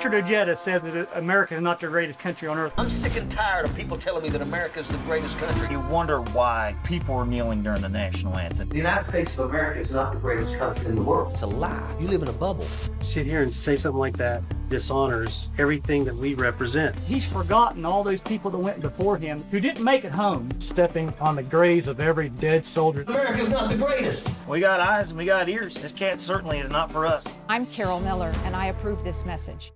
Richard Ojeda says that America is not the greatest country on earth. I'm sick and tired of people telling me that America is the greatest country. You wonder why people are kneeling during the national anthem. The United States of America is not the greatest country in the world. It's a lie. You live in a bubble. Sit here and say something like that dishonors everything that we represent. He's forgotten all those people that went before him who didn't make it home. Stepping on the graves of every dead soldier. America's not the greatest. We got eyes and we got ears. This cat certainly is not for us. I'm Carol Miller, and I approve this message.